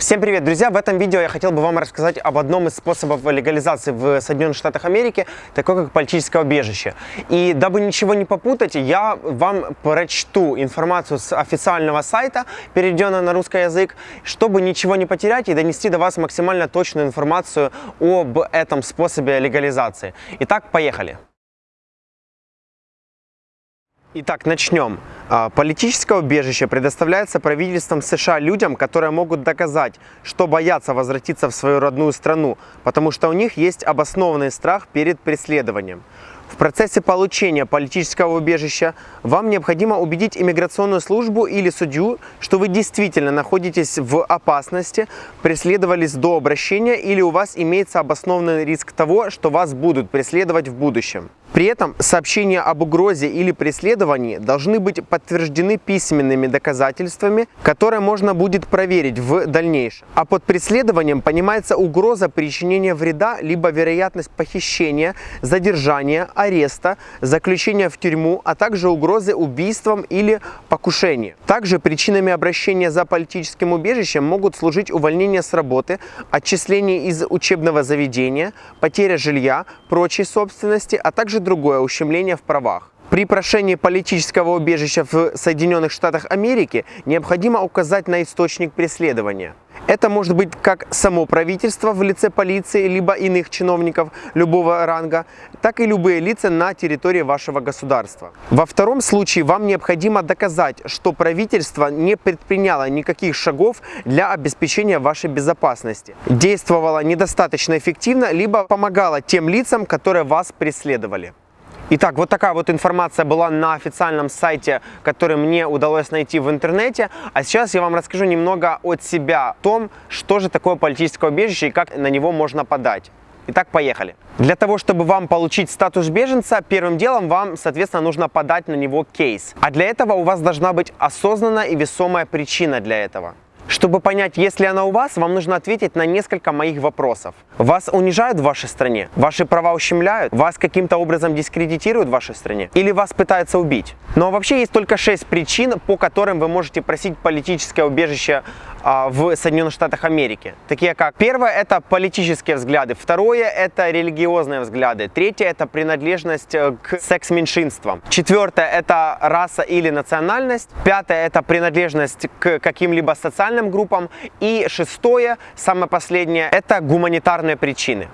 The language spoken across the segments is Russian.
Всем привет, друзья! В этом видео я хотел бы вам рассказать об одном из способов легализации в Соединенных Штатах Америки, такой как политическое убежище. И дабы ничего не попутать, я вам прочту информацию с официального сайта, переведенную на русский язык, чтобы ничего не потерять и донести до вас максимально точную информацию об этом способе легализации. Итак, поехали! Итак, начнем. А, политическое убежище предоставляется правительством США людям, которые могут доказать, что боятся возвратиться в свою родную страну, потому что у них есть обоснованный страх перед преследованием. В процессе получения политического убежища вам необходимо убедить иммиграционную службу или судью, что вы действительно находитесь в опасности, преследовались до обращения или у вас имеется обоснованный риск того, что вас будут преследовать в будущем. При этом сообщения об угрозе или преследовании должны быть подтверждены письменными доказательствами, которые можно будет проверить в дальнейшем. А под преследованием понимается угроза причинения вреда, либо вероятность похищения, задержания, ареста, заключения в тюрьму, а также угрозы убийством или покушением. Также причинами обращения за политическим убежищем могут служить увольнение с работы, отчисление из учебного заведения, потеря жилья, прочей собственности, а также другое ущемление в правах. При прошении политического убежища в Соединенных Штатах Америки необходимо указать на источник преследования. Это может быть как само правительство в лице полиции, либо иных чиновников любого ранга, так и любые лица на территории вашего государства. Во втором случае вам необходимо доказать, что правительство не предприняло никаких шагов для обеспечения вашей безопасности, действовало недостаточно эффективно, либо помогало тем лицам, которые вас преследовали. Итак, вот такая вот информация была на официальном сайте, который мне удалось найти в интернете. А сейчас я вам расскажу немного от себя о том, что же такое политическое убежище и как на него можно подать. Итак, поехали. Для того, чтобы вам получить статус беженца, первым делом вам, соответственно, нужно подать на него кейс. А для этого у вас должна быть осознанная и весомая причина для этого. Чтобы понять, есть ли она у вас, вам нужно ответить на несколько моих вопросов. Вас унижают в вашей стране? Ваши права ущемляют? Вас каким-то образом дискредитируют в вашей стране? Или вас пытаются убить? Ну, а вообще есть только 6 причин, по которым вы можете просить политическое убежище в Соединенных Штатах Америки. Такие как, первое это политические взгляды, второе это религиозные взгляды, третье это принадлежность э, к секс-меньшинствам, четвертое это раса или национальность, пятое это принадлежность к каким-либо социальным группам и шестое, самое последнее, это гуманитарные причины.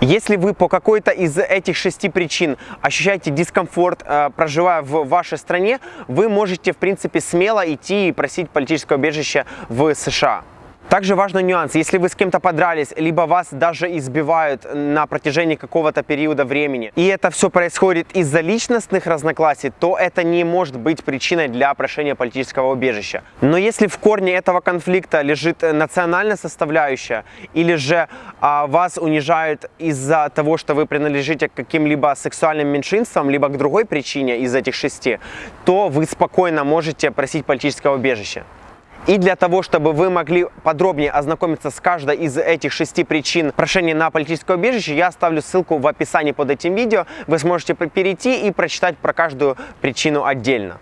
Если вы по какой-то из этих шести причин ощущаете дискомфорт, э, проживая в вашей стране, вы можете, в принципе, смело идти и просить политическое убежище в США. Также важный нюанс, если вы с кем-то подрались, либо вас даже избивают на протяжении какого-то периода времени, и это все происходит из-за личностных разногласий, то это не может быть причиной для прошения политического убежища. Но если в корне этого конфликта лежит национальная составляющая, или же а, вас унижают из-за того, что вы принадлежите к каким-либо сексуальным меньшинствам, либо к другой причине из этих шести, то вы спокойно можете просить политического убежища. И для того, чтобы вы могли подробнее ознакомиться с каждой из этих шести причин прошения на политическое убежище, я оставлю ссылку в описании под этим видео. Вы сможете перейти и прочитать про каждую причину отдельно.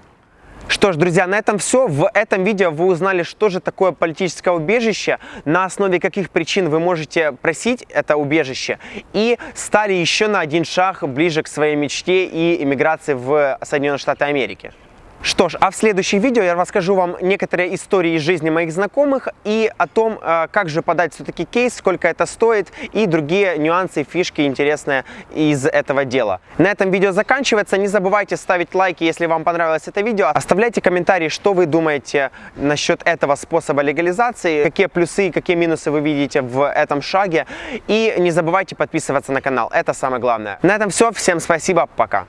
Что ж, друзья, на этом все. В этом видео вы узнали, что же такое политическое убежище, на основе каких причин вы можете просить это убежище, и стали еще на один шаг ближе к своей мечте и иммиграции в Соединенные Штаты Америки. Что ж, а в следующем видео я расскажу вам некоторые истории из жизни моих знакомых и о том, э, как же подать все-таки кейс, сколько это стоит и другие нюансы, фишки интересные из этого дела. На этом видео заканчивается. Не забывайте ставить лайки, если вам понравилось это видео. Оставляйте комментарии, что вы думаете насчет этого способа легализации, какие плюсы и какие минусы вы видите в этом шаге. И не забывайте подписываться на канал, это самое главное. На этом все, всем спасибо, пока.